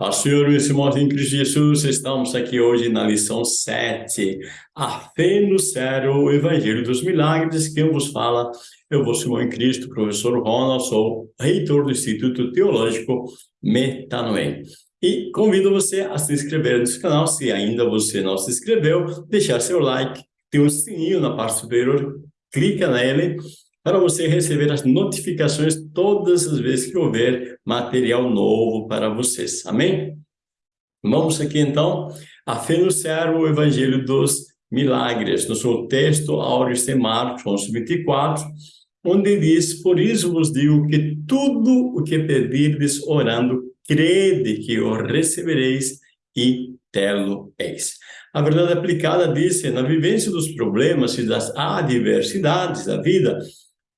A Senhor, meus irmãos em Cristo Jesus, estamos aqui hoje na lição 7, a fé no céu, o Evangelho dos Milagres, quem vos fala, eu vou irmão em Cristo, professor Ronald, sou reitor do Instituto Teológico Metanoem. E convido você a se inscrever nesse canal, se ainda você não se inscreveu, deixar seu like, tem um sininho na parte superior, clica nele, para você receber as notificações todas as vezes que houver material novo para vocês. Amém? Vamos aqui então, a céu, o Evangelho dos Milagres, no seu texto áureo de Marcos 11, 24, onde diz, por isso vos digo que tudo o que pedirdes orando, crede que o recebereis e tê-lo eis. A verdade aplicada diz, na vivência dos problemas e das adversidades da vida,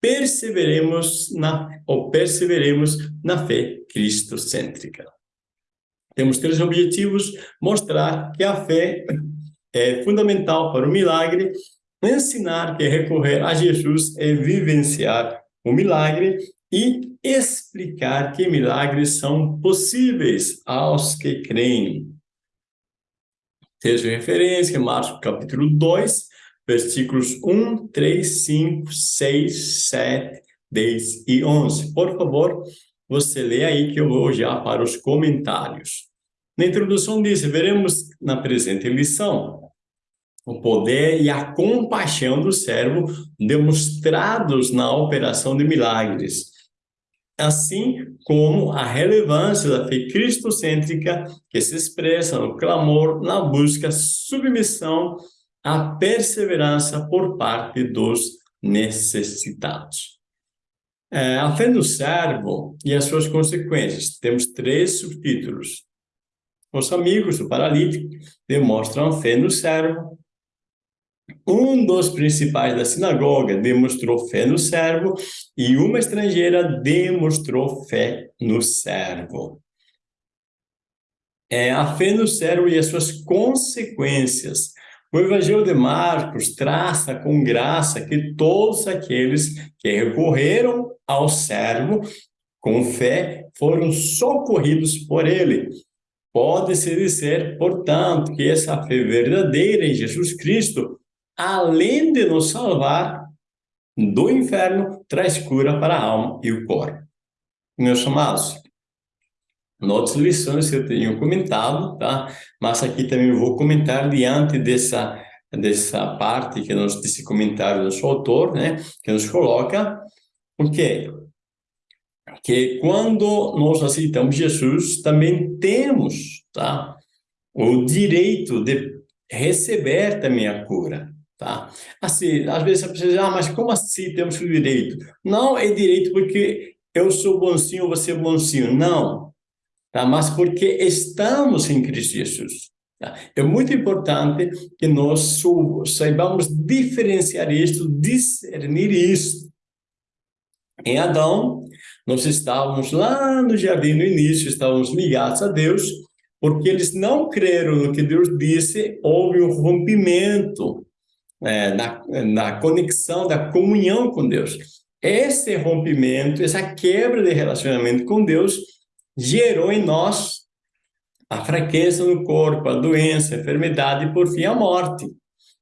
perseveremos na, ou perseveremos na fé cristocêntrica. Temos três objetivos, mostrar que a fé é fundamental para o milagre, ensinar que recorrer a Jesus é vivenciar o milagre e explicar que milagres são possíveis aos que creem. Texto de referência, Marcos capítulo 2, versículos 1, 3, 5, 6, 7, 10 e 11. Por favor, você lê aí que eu vou já para os comentários. Na introdução diz, veremos na presente lição o poder e a compaixão do servo demonstrados na operação de milagres, assim como a relevância da fé cristocêntrica que se expressa no clamor, na busca, submissão a perseverança por parte dos necessitados. É, a fé no servo e as suas consequências. Temos três subtítulos. Os amigos do paralítico demonstram a fé no servo. Um dos principais da sinagoga demonstrou fé no servo e uma estrangeira demonstrou fé no servo. É, a fé no servo e as suas consequências. O Evangelho de Marcos traça com graça que todos aqueles que recorreram ao servo com fé foram socorridos por ele. Pode-se dizer, portanto, que essa fé verdadeira em Jesus Cristo, além de nos salvar do inferno, traz cura para a alma e o corpo. Meus amados, outras lições que eu tenho comentado, tá? Mas aqui também vou comentar diante dessa dessa parte que nos desse comentário do seu autor, né, que nos coloca o quê? Que quando nós aceitamos Jesus, também temos, tá? O direito de receber também a cura, tá? Assim, às vezes a pessoa diz, ah, mas como assim temos o direito? Não é direito porque eu sou bonzinho, você é bonzinho. Não, tá? mas porque estamos em Cristo Jesus. Tá? É muito importante que nós saibamos diferenciar isto, discernir isto. Em Adão, nós estávamos lá no jardim no início, estávamos ligados a Deus, porque eles não creram no que Deus disse, houve um rompimento é, na, na conexão, da comunhão com Deus. Esse rompimento, essa quebra de relacionamento com Deus, gerou em nós a fraqueza no corpo, a doença, a enfermidade e, por fim, a morte,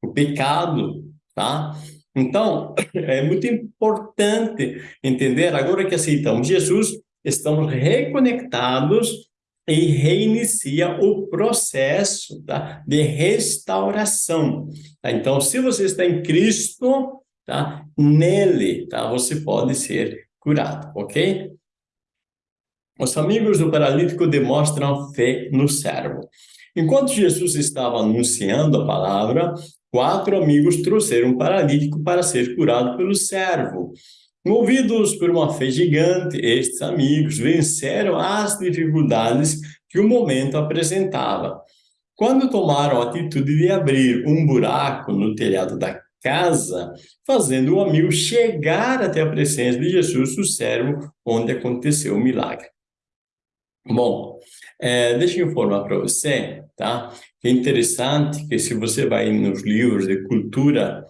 o pecado, tá? Então, é muito importante entender, agora que aceitamos Jesus, estamos reconectados e reinicia o processo tá? de restauração. Tá? Então, se você está em Cristo, tá? nele tá? você pode ser curado, ok? Os amigos do paralítico demonstram fé no servo. Enquanto Jesus estava anunciando a palavra, quatro amigos trouxeram um paralítico para ser curado pelo servo. Movidos por uma fé gigante, estes amigos venceram as dificuldades que o momento apresentava. Quando tomaram a atitude de abrir um buraco no telhado da casa, fazendo o amigo chegar até a presença de Jesus, o servo, onde aconteceu o milagre. Bom, é, deixa eu informar para você, tá? Que é interessante que se você vai nos livros de cultura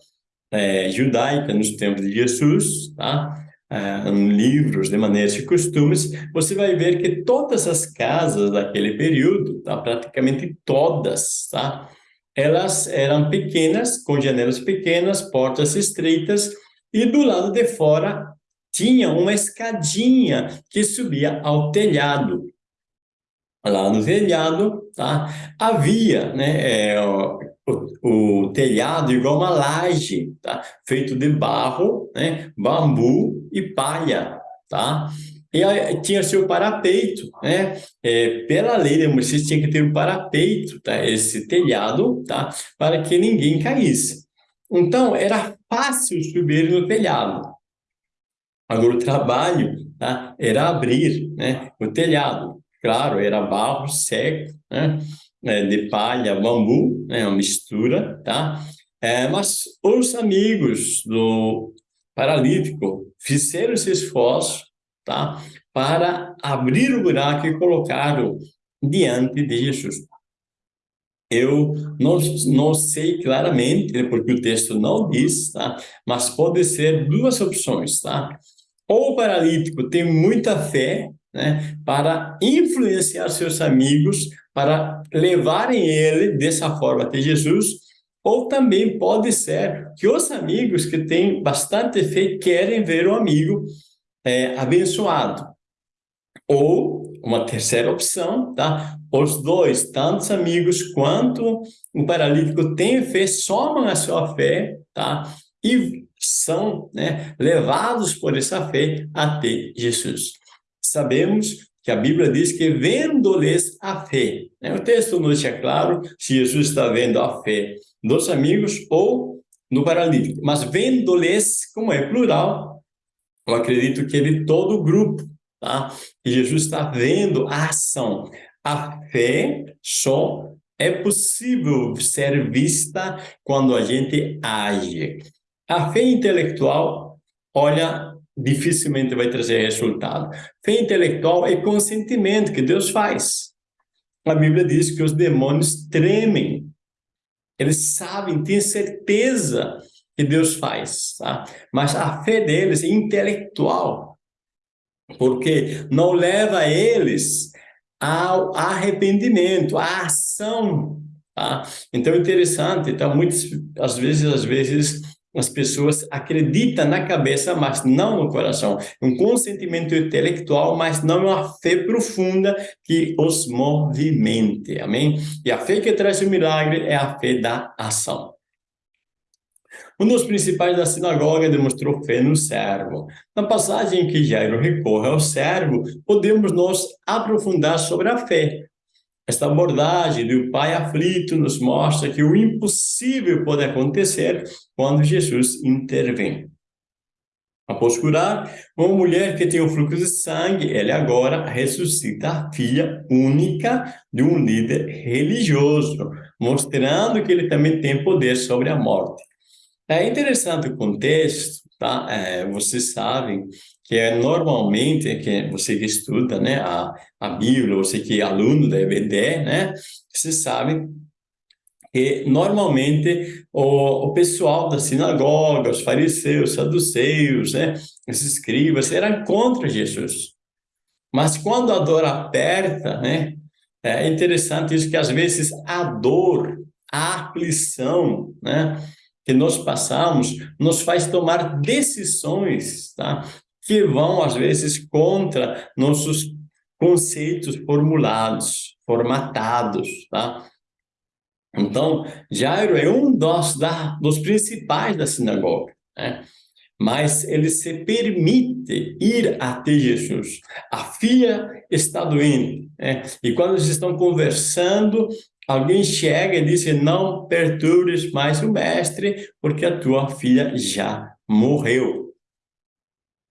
é, judaica nos tempos de Jesus, tá? uh, livros de maneiras e costumes, você vai ver que todas as casas daquele período, tá? praticamente todas, tá? elas eram pequenas, com janelas pequenas, portas estreitas, e do lado de fora tinha uma escadinha que subia ao telhado. Lá no telhado, tá? havia né, é, o, o, telhado igual uma laje, tá? feito de barro, né, bambu e palha. Tá? E aí, tinha seu parapeito, né? É, pela lei de Moisés tinha que ter um parapeito, tá? Esse telhado, tá? Para que ninguém caísse. Então, era fácil subir no telhado. Agora, o trabalho tá? era abrir né? o telhado. Claro, era barro seco, né? É, de palha, bambu, né? uma mistura, tá? É, mas os amigos do paralítico fizeram esse esforço, tá? Para abrir o buraco e colocá-lo diante de Jesus. Eu não, não sei claramente, porque o texto não diz, tá? Mas pode ser duas opções, tá? Ou o paralítico tem muita fé, né? Para influenciar seus amigos, para levarem ele dessa forma até Jesus, ou também pode ser que os amigos que têm bastante fé querem ver o amigo é, abençoado. Ou uma terceira opção, tá? Os dois, tanto os amigos quanto o paralítico, têm fé, somam a sua fé, tá? E são né, levados por essa fé até Jesus. Sabemos que a Bíblia diz que vendo-lhes a fé. Né? O texto não deixa claro se Jesus está vendo a fé dos amigos ou no paralítico, mas vendo-lhes, como é plural, eu acredito que ele todo o grupo, tá? E Jesus está vendo a ação. A fé só é possível ser vista quando a gente age. A fé intelectual, olha, dificilmente vai trazer resultado. Fé intelectual é consentimento que Deus faz. A Bíblia diz que os demônios tremem. Eles sabem, têm certeza que Deus faz, tá? Mas a fé deles é intelectual, porque não leva eles ao arrependimento, à ação, tá? Então, é interessante, tá? Muitas, às vezes, às vezes, as pessoas acreditam na cabeça, mas não no coração. Um consentimento intelectual, mas não uma fé profunda que os movimente. Amém? E a fé que traz o milagre é a fé da ação. Um dos principais da sinagoga demonstrou fé no servo. Na passagem em que Jairo recorre ao servo, podemos nos aprofundar sobre a fé, esta abordagem do pai aflito nos mostra que o impossível pode acontecer quando Jesus intervém. Após curar uma mulher que tem o fluxo de sangue, ele agora ressuscita a filha única de um líder religioso, mostrando que ele também tem poder sobre a morte. É interessante o contexto, tá? É, vocês sabem que é normalmente, que você que estuda né, a, a Bíblia, você que é aluno da EBD, né, você sabe que normalmente o, o pessoal da sinagoga, os fariseus, saduceus, né, os escribas, eram contra Jesus. Mas quando a dor aperta, né, é interessante isso que às vezes a dor, a aflição, né, que nós passamos, nos faz tomar decisões, tá? Que vão, às vezes, contra nossos conceitos formulados, formatados, tá? Então, Jairo é um dos, da, dos principais da sinagoga, né? mas ele se permite ir até Jesus. A filha está doente, né? e quando eles estão conversando, alguém chega e diz, não perturbes mais o mestre, porque a tua filha já morreu.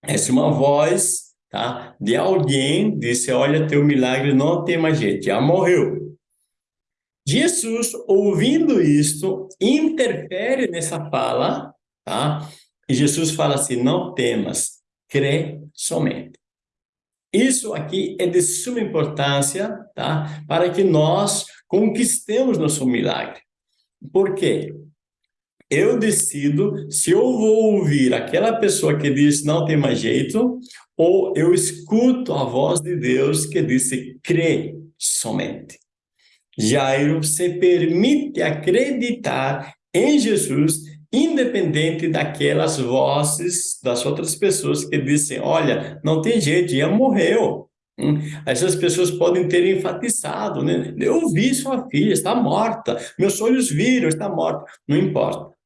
Essa é uma voz tá? de alguém disse, olha, teu milagre não tem mais jeito, já morreu. Jesus, ouvindo isto, interfere nessa fala, tá? E Jesus fala assim, não temas, crê somente. Isso aqui é de suma importância, tá? Para que nós conquistemos nosso milagre. Por quê? Eu decido se eu vou ouvir aquela pessoa que diz não tem mais jeito, ou eu escuto a voz de Deus que disse crê somente. Jairo se permite acreditar em Jesus, independente daquelas vozes das outras pessoas que dizem, olha, não tem jeito, já morreu. Hum, essas pessoas podem ter enfatizado, né? Eu vi sua filha, está morta. Meus olhos viram, está morta. Não importa.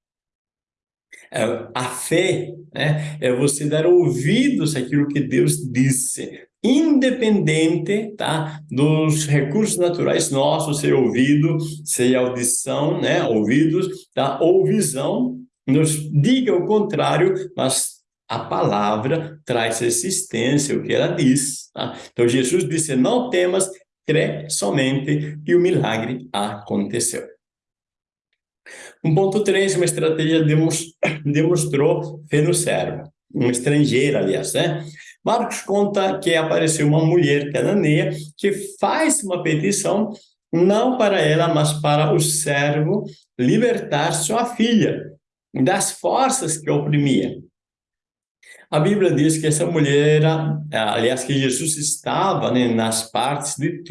É, a fé né, é você dar ouvidos àquilo que Deus disse, independente tá, dos recursos naturais nossos, ser ouvido, ser audição, né, ouvidos, tá, ou visão, nos diga o contrário, mas a palavra traz existência, o que ela diz. Tá? Então, Jesus disse, não temas, crê somente, e o milagre aconteceu. Ponto 3, uma estratégia demonstrou fé no servo, um estrangeiro, aliás, né? Marcos conta que apareceu uma mulher cananeia que faz uma petição não para ela, mas para o servo libertar sua filha das forças que oprimia. A Bíblia diz que essa mulher, aliás, que Jesus estava né, nas partes de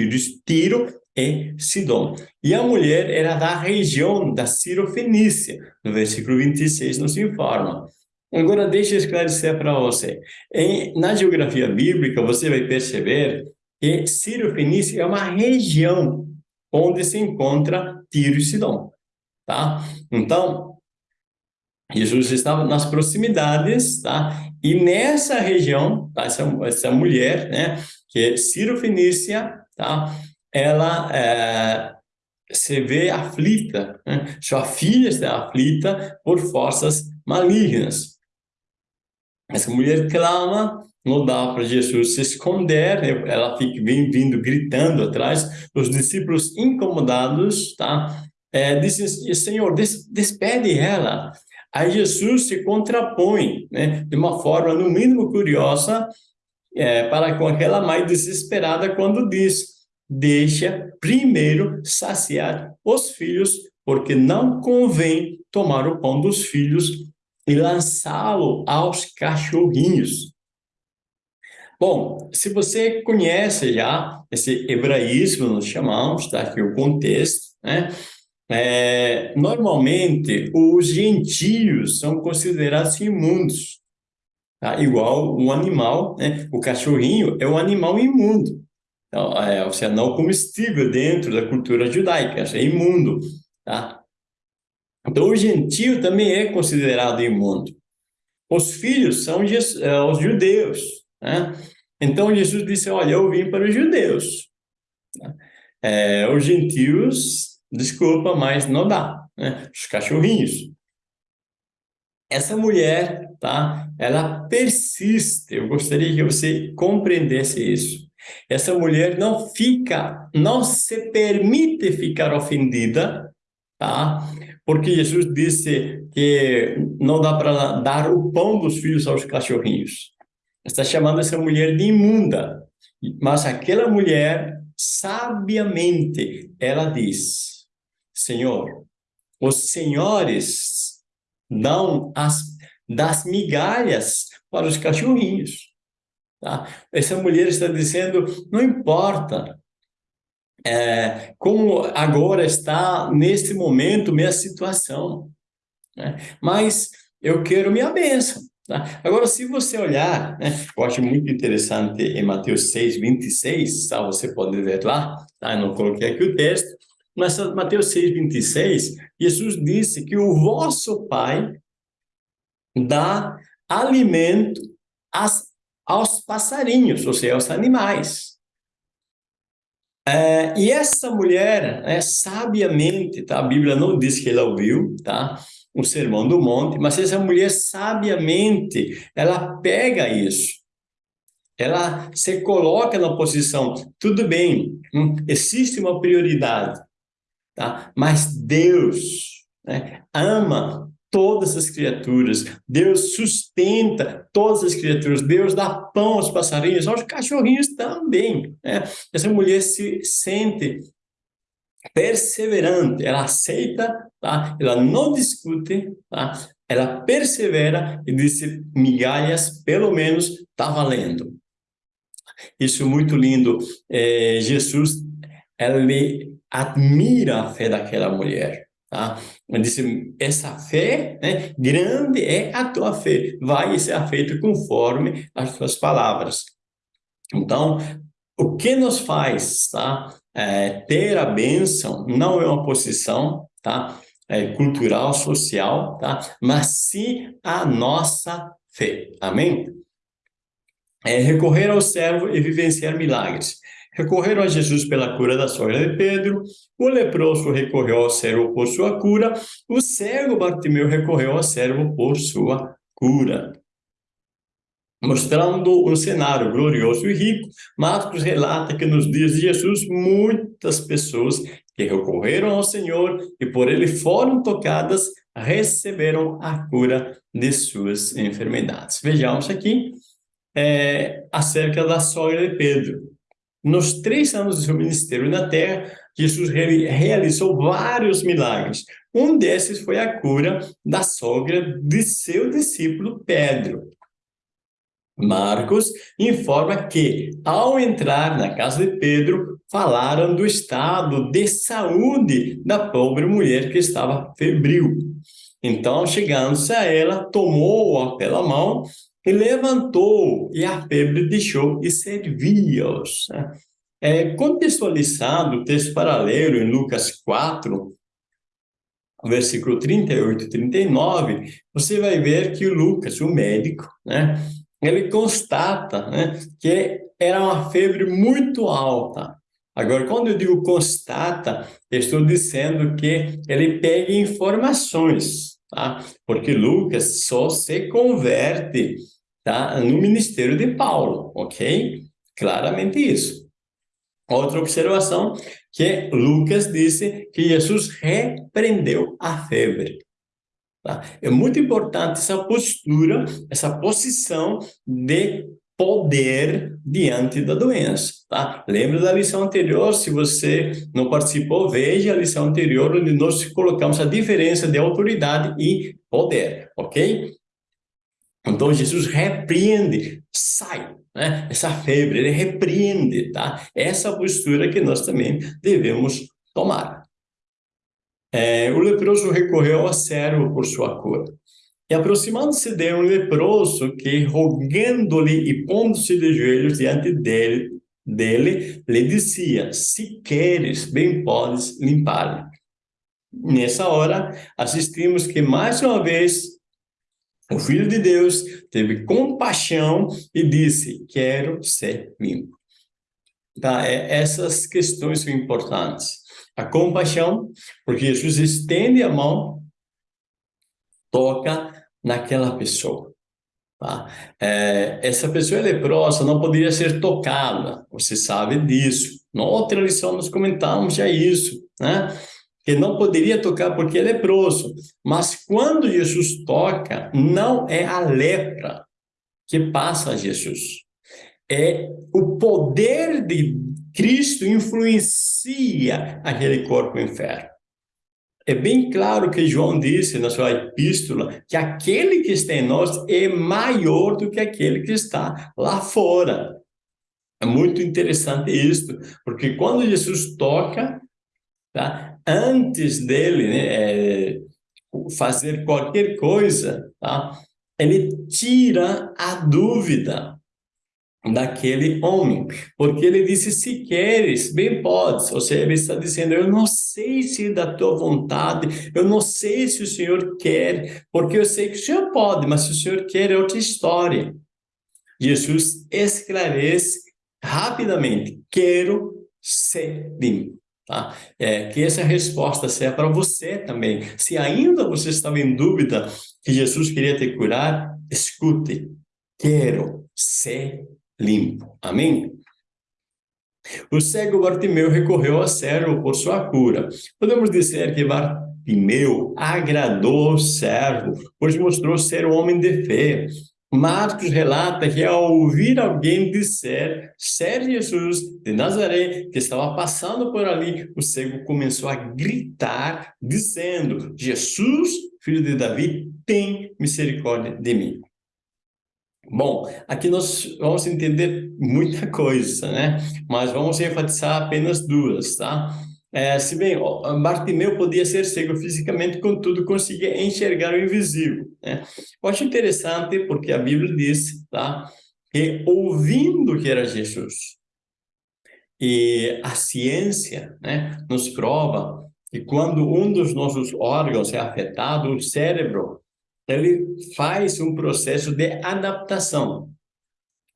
Tiro e Sidom. E a mulher era da região da Ciro-Fenícia. No versículo 26 nos informa. Agora, deixa eu esclarecer para você. Em, na geografia bíblica, você vai perceber que Ciro-Fenícia é uma região onde se encontra Tiro e Sidom. Tá? Então, Jesus estava nas proximidades, tá? E nessa região, tá? essa, essa mulher, né, que é Ciro-Fenícia, tá? Ela é, se vê aflita, né? sua filha está aflita por forças malignas. Essa mulher clama, não dá para Jesus se esconder, né? ela fica bem vindo gritando atrás, os discípulos incomodados, tá? É, dizem, Senhor, des despede ela. Aí Jesus se contrapõe, né? De uma forma, no mínimo, curiosa, é, para com aquela mãe desesperada quando diz, deixa primeiro saciar os filhos, porque não convém tomar o pão dos filhos e lançá-lo aos cachorrinhos. Bom, se você conhece já esse hebraísmo, nós chamamos, tá aqui o contexto, né? É, normalmente, os gentios são considerados imundos, tá? igual um animal, né? o cachorrinho é um animal imundo. Então, é, ou seja, não comestível dentro da cultura judaica, é imundo, tá? Então, o gentio também é considerado imundo. Os filhos são é, os judeus, né? Então, Jesus disse, olha, eu vim para os judeus. É, os gentios, desculpa, mas não dá, né? Os cachorrinhos. Essa mulher, tá? Ela persiste. Eu gostaria que você compreendesse isso. Essa mulher não fica, não se permite ficar ofendida, tá? Porque Jesus disse que não dá para dar o pão dos filhos aos cachorrinhos. Está chamando essa mulher de imunda. Mas aquela mulher, sabiamente, ela diz, Senhor, os senhores dão as, das migalhas para os cachorrinhos. Tá? Essa mulher está dizendo, não importa é, como agora está, neste momento, minha situação, né? mas eu quero minha bênção. Tá? Agora, se você olhar, né, eu acho muito interessante em Mateus 6, 26, tá? você pode ver lá, tá? eu não coloquei aqui o texto, mas Mateus 6, 26, Jesus disse que o vosso Pai dá alimento às aos passarinhos, ou seja, aos animais. É, e essa mulher, é, sabiamente, tá? a Bíblia não diz que ela ouviu, tá? o sermão do monte, mas essa mulher sabiamente, ela pega isso, ela se coloca na posição, tudo bem, hum, existe uma prioridade, tá? mas Deus né, ama todas as criaturas. Deus sustenta todas as criaturas. Deus dá pão aos passarinhos, aos cachorrinhos também. Né? Essa mulher se sente perseverante, ela aceita, tá? ela não discute, tá? ela persevera e disse, migalhas, pelo menos, está valendo. Isso é muito lindo. É, Jesus, ele admira a fé daquela mulher. Tá? Ele disse, essa fé, né, grande é a tua fé, vai ser feita conforme as tuas palavras. Então, o que nos faz tá, é, ter a bênção não é uma posição tá, é, cultural, social, tá, mas sim a nossa fé. Amém? É, recorrer ao servo e vivenciar milagres. Recorreram a Jesus pela cura da sogra de Pedro, o leproso recorreu ao servo por sua cura, o cego Bartimeu recorreu ao servo por sua cura. Mostrando um cenário glorioso e rico, Marcos relata que nos dias de Jesus, muitas pessoas que recorreram ao Senhor e por ele foram tocadas, receberam a cura de suas enfermidades. Vejamos aqui é, acerca da sogra de Pedro. Nos três anos do seu ministério na terra, Jesus realizou vários milagres. Um desses foi a cura da sogra de seu discípulo Pedro. Marcos informa que, ao entrar na casa de Pedro, falaram do estado de saúde da pobre mulher que estava febril. Então, chegando-se a ela, tomou-a pela mão e levantou, e a febre deixou e servia-os. É, contextualizado o texto paralelo em Lucas 4, versículo 38 e 39, você vai ver que o Lucas, o médico, né, ele constata né, que era uma febre muito alta. Agora, quando eu digo constata, estou dizendo que ele pega informações, tá? Porque Lucas só se converte tá? no ministério de Paulo, ok? Claramente isso. Outra observação, que Lucas disse que Jesus repreendeu a febre. Tá? É muito importante essa postura, essa posição de poder diante da doença, tá? Lembra da lição anterior? Se você não participou, veja a lição anterior, onde nós colocamos a diferença de autoridade e poder, ok? Então, Jesus repreende, sai, né? Essa febre, ele repreende, tá? Essa postura que nós também devemos tomar. É, o leproso recorreu ao servo por sua cura. E aproximando-se de um leproso que, rogando-lhe e pondo-se de joelhos diante dele, dele, lhe dizia, se queres, bem podes limpar-lhe. Nessa hora, assistimos que, mais uma vez, o Filho de Deus teve compaixão e disse, quero ser limpo. Tá? É, essas questões são importantes. A compaixão, porque Jesus estende a mão, toca naquela pessoa. Tá? É, essa pessoa é leprosa, não poderia ser tocada, você sabe disso. Na outra lição nós comentamos já isso, né? Que não poderia tocar porque é leproso. Mas quando Jesus toca, não é a lepra que passa a Jesus. É o poder de Cristo influencia aquele corpo enfermo. É bem claro que João disse na sua epístola que aquele que está em nós é maior do que aquele que está lá fora. É muito interessante isso, porque quando Jesus toca, tá? antes dele né, é, fazer qualquer coisa, tá? ele tira a dúvida daquele homem, porque ele disse, se queres, bem podes, ou seja, ele está dizendo, eu não sei se é da tua vontade, eu não sei se o Senhor quer, porque eu sei que o Senhor pode, mas se o Senhor quer é outra história. Jesus esclarece rapidamente, quero ser limpo. Tá? É, que essa resposta seja para você também. Se ainda você estava em dúvida que Jesus queria te curar, escute, quero ser limpo. Amém? O cego Bartimeu recorreu ao servo por sua cura. Podemos dizer que Bartimeu agradou o servo, pois mostrou ser um homem de fé. Marcos relata que ao ouvir alguém dizer ser Jesus de Nazaré, que estava passando por ali, o cego começou a gritar, dizendo: Jesus, filho de Davi, tem misericórdia de mim. Bom, aqui nós vamos entender muita coisa, né? Mas vamos enfatizar apenas duas, tá? É, se bem, Bartimeu podia ser cego fisicamente, contudo conseguia enxergar o invisível. Né? Eu acho interessante porque a Bíblia diz tá, que ouvindo que era Jesus, e a ciência né, nos prova que quando um dos nossos órgãos é afetado, o cérebro, ele faz um processo de adaptação.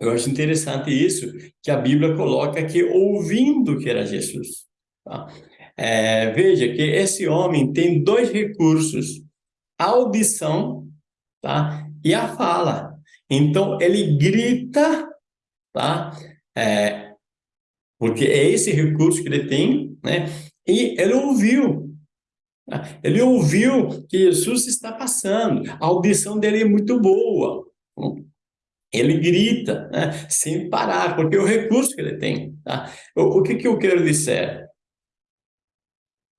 Eu acho interessante isso, que a Bíblia coloca que ouvindo que era Jesus. Tá? É, veja que esse homem tem dois recursos, a audição tá? e a fala. Então, ele grita, tá? É, porque é esse recurso que ele tem, né? e ele ouviu. Ele ouviu que Jesus está passando, a audição dele é muito boa. Ele grita, né? sem parar, porque é o recurso que ele tem. Tá? O, o que, que eu quero dizer?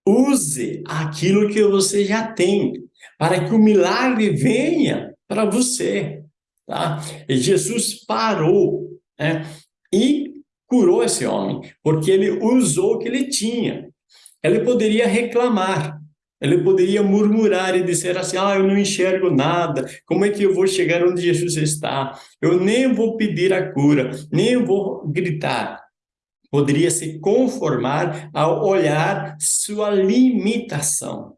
Use aquilo que você já tem, para que o milagre venha para você. Tá? E Jesus parou né? e curou esse homem, porque ele usou o que ele tinha. Ele poderia reclamar, ele poderia murmurar e dizer assim, ah, eu não enxergo nada, como é que eu vou chegar onde Jesus está? Eu nem vou pedir a cura, nem vou gritar poderia se conformar ao olhar sua limitação.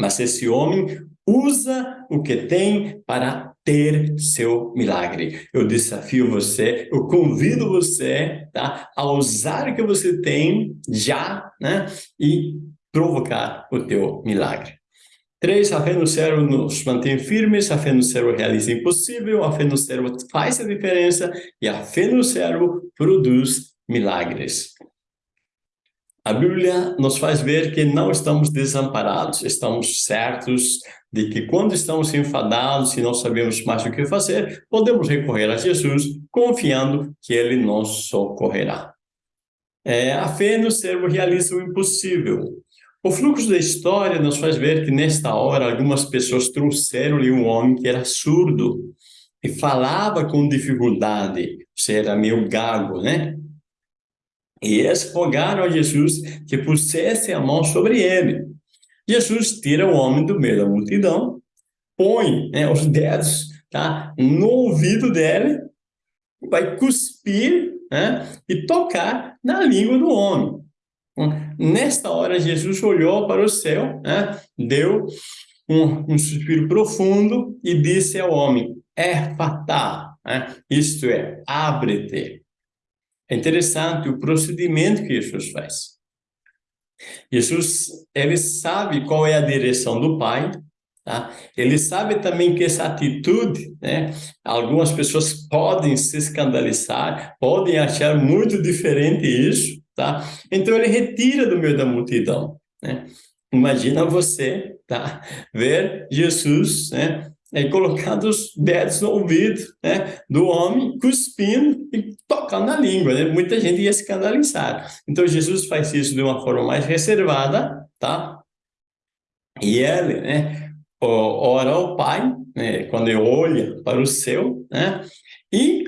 Mas esse homem usa o que tem para ter seu milagre. Eu desafio você, eu convido você tá, a usar o que você tem já né, e provocar o teu milagre. Três, a fé no céu nos mantém firmes, a fé no céu realiza impossível, a fé no céu faz a diferença e a fé no céu produz milagres. A Bíblia nos faz ver que não estamos desamparados, estamos certos de que quando estamos enfadados e não sabemos mais o que fazer, podemos recorrer a Jesus, confiando que Ele nos socorrerá. É, a fé no servo realiza o impossível. O fluxo da história nos faz ver que nesta hora algumas pessoas trouxeram-lhe um homem que era surdo e falava com dificuldade, você era meio gago, né? e eles rogaram a Jesus que pusesse a mão sobre ele. Jesus tira o homem do meio da multidão, põe né, os dedos tá, no ouvido dele, vai cuspir né, e tocar na língua do homem. Nesta hora, Jesus olhou para o céu, né, deu um, um suspiro profundo e disse ao homem, é fatal, né, isto é, abre-te. É interessante o procedimento que Jesus faz. Jesus, ele sabe qual é a direção do Pai, tá? Ele sabe também que essa atitude, né? Algumas pessoas podem se escandalizar, podem achar muito diferente isso, tá? Então ele retira do meio da multidão, né? Imagina você, tá? Ver Jesus, né? é, colocando os dedos no ouvido né, do homem, cuspindo e tocando na língua. Né? Muita gente ia escandalizar. Então, Jesus faz isso de uma forma mais reservada, tá? E ele, né, ora ao Pai, né, quando ele olha para o céu, né, e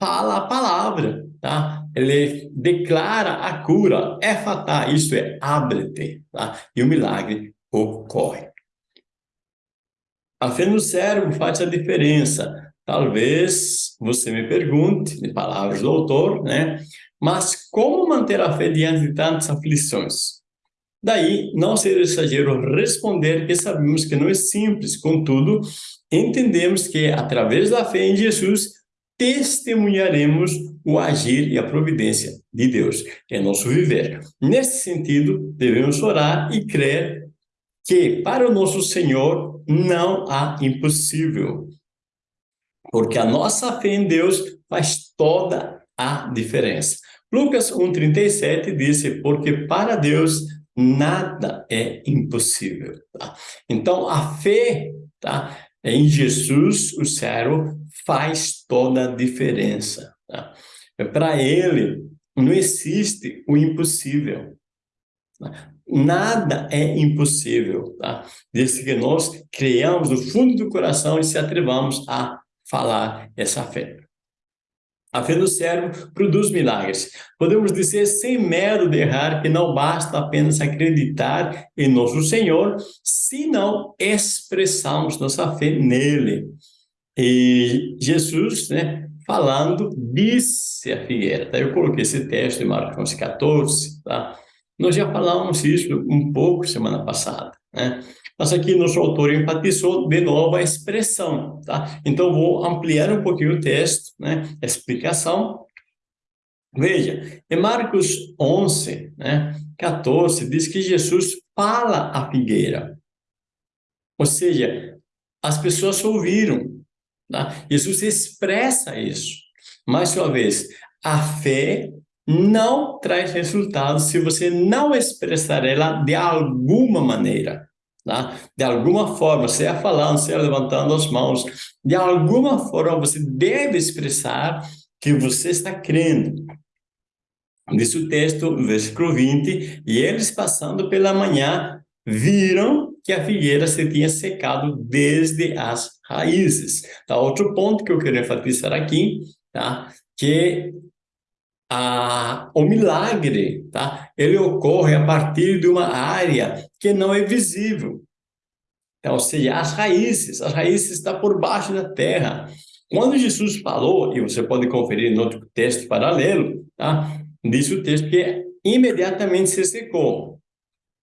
fala a palavra, tá? Ele declara a cura, é fatal, isso é, abre-te, tá? E o milagre ocorre. A fé no cérebro faz a diferença. Talvez você me pergunte, de palavras do autor, né? Mas como manter a fé diante de tantas aflições? Daí, não ser exagero responder que sabemos que não é simples, contudo, entendemos que através da fé em Jesus, testemunharemos o agir e a providência de Deus em nosso viver. Nesse sentido, devemos orar e crer que para o nosso Senhor não há impossível. Porque a nossa fé em Deus faz toda a diferença. Lucas 1,37 disse, porque para Deus nada é impossível. Tá? Então, a fé, tá? Em Jesus, o servo faz toda a diferença. Tá? Para ele, não existe o impossível. Nada é impossível, tá? Desde que nós criamos do fundo do coração e se atrevamos a falar essa fé. A fé do servo produz milagres. Podemos dizer sem medo de errar que não basta apenas acreditar em nosso Senhor, se não expressamos nossa fé nele. E Jesus, né, falando, disse a figueira. Tá? Eu coloquei esse texto em Marcos 14, tá? Nós já falamos isso um pouco semana passada, né? Mas aqui nosso autor enfatizou de novo a expressão, tá? Então vou ampliar um pouquinho o texto, né? A explicação. Veja, em Marcos 11, né, 14, diz que Jesus fala à figueira. Ou seja, as pessoas ouviram, tá? Jesus expressa isso. Mais uma vez, a fé não traz resultados se você não expressar ela de alguma maneira. Tá? De alguma forma, seja falando, seja levantando as mãos, de alguma forma você deve expressar que você está crendo. Diz o texto, versículo 20, e eles passando pela manhã viram que a figueira se tinha secado desde as raízes. Tá? Outro ponto que eu quero enfatizar aqui, tá? que a, o milagre, tá? Ele ocorre a partir de uma área que não é visível. Então, ou seja, as raízes, as raízes estão por baixo da terra. Quando Jesus falou, e você pode conferir em outro texto paralelo, tá? Diz o texto que imediatamente se secou.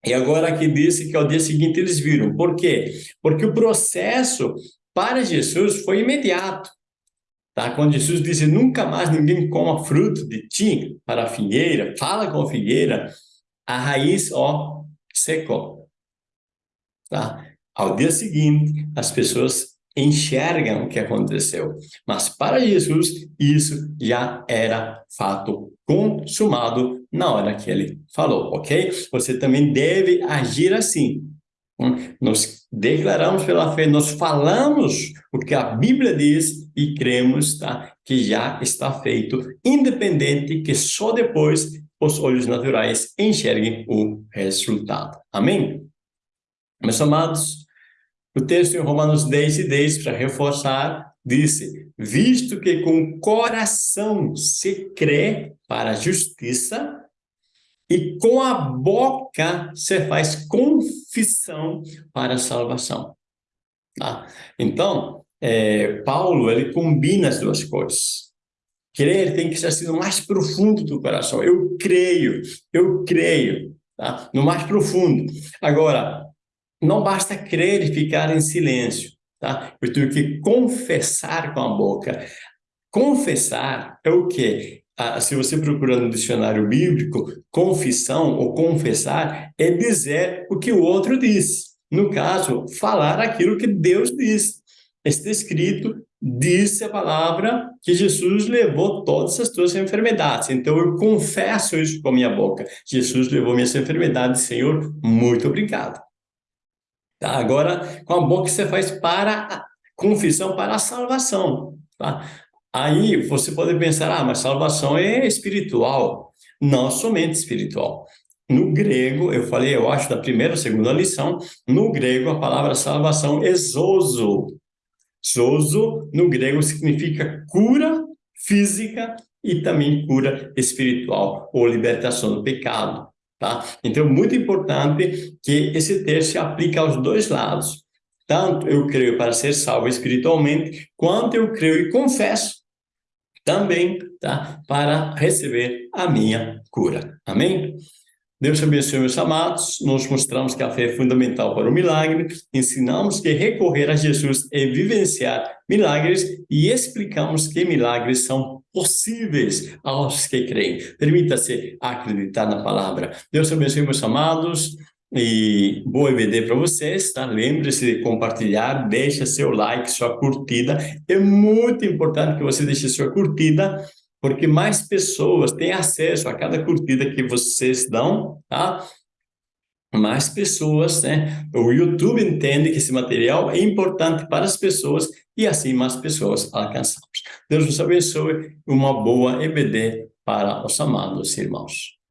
E agora aqui disse que ao dia seguinte eles viram. Por quê? Porque o processo para Jesus foi imediato. Tá? Quando Jesus disse, nunca mais ninguém coma fruto de ti para a figueira, fala com a figueira, a raiz, ó, secou. Tá? Ao dia seguinte, as pessoas enxergam o que aconteceu. Mas para Jesus, isso já era fato consumado na hora que ele falou, ok? Você também deve agir assim. Nós declaramos pela fé, nós falamos o que a Bíblia diz e cremos tá, que já está feito, independente que só depois os olhos naturais enxerguem o resultado. Amém? Meus amados, o texto em Romanos 10 e 10, para reforçar, disse, visto que com o coração se crê para a justiça, e com a boca você faz confissão para a salvação. Tá? Então, é, Paulo, ele combina as duas coisas. Crer tem que ser assim no mais profundo do coração. Eu creio, eu creio, tá? no mais profundo. Agora, não basta crer e ficar em silêncio. Tá? Eu tenho que confessar com a boca. Confessar é o quê? Ah, se você procura no dicionário bíblico, confissão ou confessar é dizer o que o outro diz. No caso, falar aquilo que Deus diz. Está escrito, disse a palavra que Jesus levou todas as tuas enfermidades. Então, eu confesso isso com a minha boca. Jesus levou minhas enfermidades, Senhor, muito obrigado. Tá? Agora, com a boca você faz para confissão, para a salvação. Tá? Aí você pode pensar, ah, mas salvação é espiritual. Não somente espiritual. No grego, eu falei, eu acho, da primeira ou segunda lição, no grego a palavra salvação é zozo. Zozo, no grego, significa cura física e também cura espiritual, ou libertação do pecado. Tá? Então, muito importante que esse texto se aplique aos dois lados. Tanto eu creio para ser salvo espiritualmente, quanto eu creio e confesso também, tá? Para receber a minha cura. Amém? Deus abençoe, meus amados. Nós mostramos que a fé é fundamental para o milagre, ensinamos que recorrer a Jesus é vivenciar milagres e explicamos que milagres são possíveis aos que creem. Permita-se acreditar na palavra. Deus abençoe, meus amados. E boa EBD para vocês, tá? Lembre-se de compartilhar, deixa seu like, sua curtida. É muito importante que você deixe sua curtida, porque mais pessoas têm acesso a cada curtida que vocês dão, tá? mais pessoas, né? O YouTube entende que esse material é importante para as pessoas e assim mais pessoas alcançamos. Deus nos abençoe. Uma boa EBD para os amados irmãos.